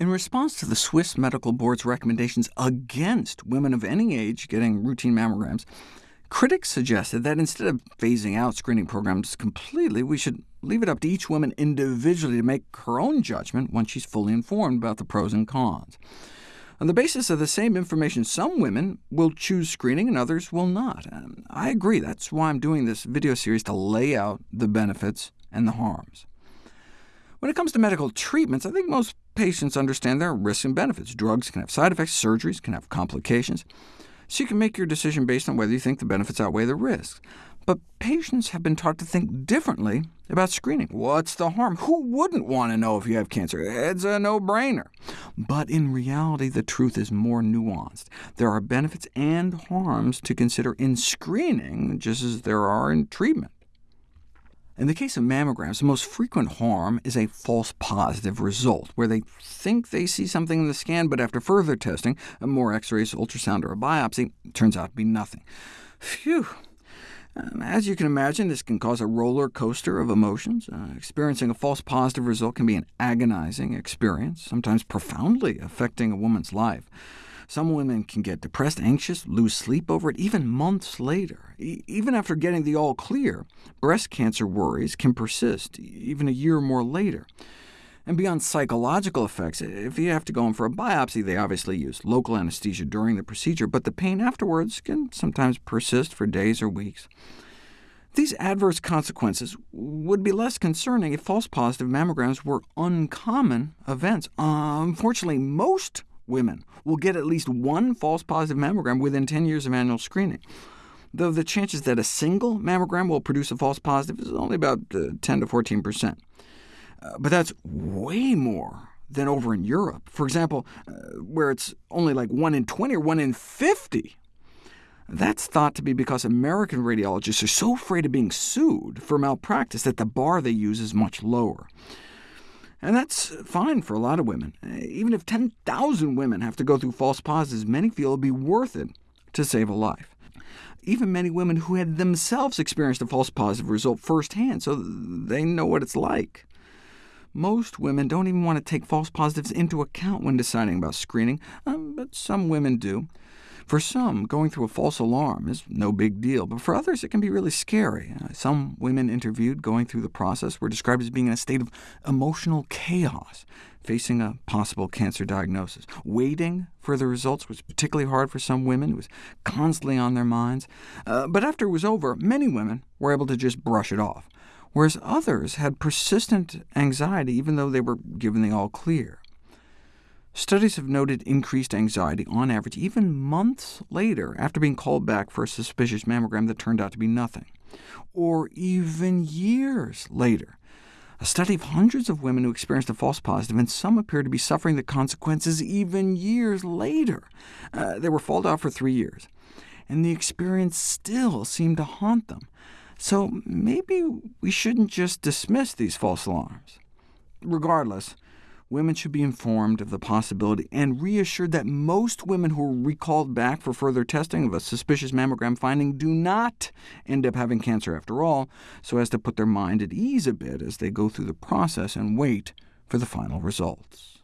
In response to the Swiss Medical Board's recommendations against women of any age getting routine mammograms, critics suggested that instead of phasing out screening programs completely, we should leave it up to each woman individually to make her own judgment once she's fully informed about the pros and cons. On the basis of the same information, some women will choose screening and others will not. And I agree, that's why I'm doing this video series to lay out the benefits and the harms. When it comes to medical treatments, I think most patients understand there are risks and benefits. Drugs can have side effects, surgeries can have complications, so you can make your decision based on whether you think the benefits outweigh the risks. But patients have been taught to think differently about screening. What's the harm? Who wouldn't want to know if you have cancer? It's a no-brainer. But in reality, the truth is more nuanced. There are benefits and harms to consider in screening, just as there are in treatment. In the case of mammograms, the most frequent harm is a false positive result, where they think they see something in the scan, but after further testing, more x-rays, ultrasound, or a biopsy, turns out to be nothing. Phew! Um, as you can imagine, this can cause a roller coaster of emotions. Uh, experiencing a false positive result can be an agonizing experience, sometimes profoundly affecting a woman's life. Some women can get depressed, anxious, lose sleep over it, even months later. E even after getting the all clear, breast cancer worries can persist, even a year or more later. And beyond psychological effects, if you have to go in for a biopsy, they obviously use local anesthesia during the procedure, but the pain afterwards can sometimes persist for days or weeks. These adverse consequences would be less concerning if false positive mammograms were uncommon events. Uh, unfortunately, most women will get at least one false positive mammogram within 10 years of annual screening, though the chances that a single mammogram will produce a false positive is only about uh, 10 to 14%. Uh, but that's way more than over in Europe, for example, uh, where it's only like 1 in 20 or 1 in 50. That's thought to be because American radiologists are so afraid of being sued for malpractice that the bar they use is much lower. And that's fine for a lot of women. Even if 10,000 women have to go through false positives, many feel it would be worth it to save a life. Even many women who had themselves experienced a false positive result firsthand, so they know what it's like. Most women don't even want to take false positives into account when deciding about screening, um, but some women do. For some, going through a false alarm is no big deal, but for others it can be really scary. Uh, some women interviewed going through the process were described as being in a state of emotional chaos, facing a possible cancer diagnosis. Waiting for the results was particularly hard for some women. It was constantly on their minds. Uh, but after it was over, many women were able to just brush it off, whereas others had persistent anxiety even though they were given the all clear. Studies have noted increased anxiety on average even months later after being called back for a suspicious mammogram that turned out to be nothing, or even years later. A study of hundreds of women who experienced a false positive, and some appear to be suffering the consequences even years later. Uh, they were followed out for three years, and the experience still seemed to haunt them. So maybe we shouldn't just dismiss these false alarms. Regardless, women should be informed of the possibility and reassured that most women who are recalled back for further testing of a suspicious mammogram finding do not end up having cancer after all, so as to put their mind at ease a bit as they go through the process and wait for the final results.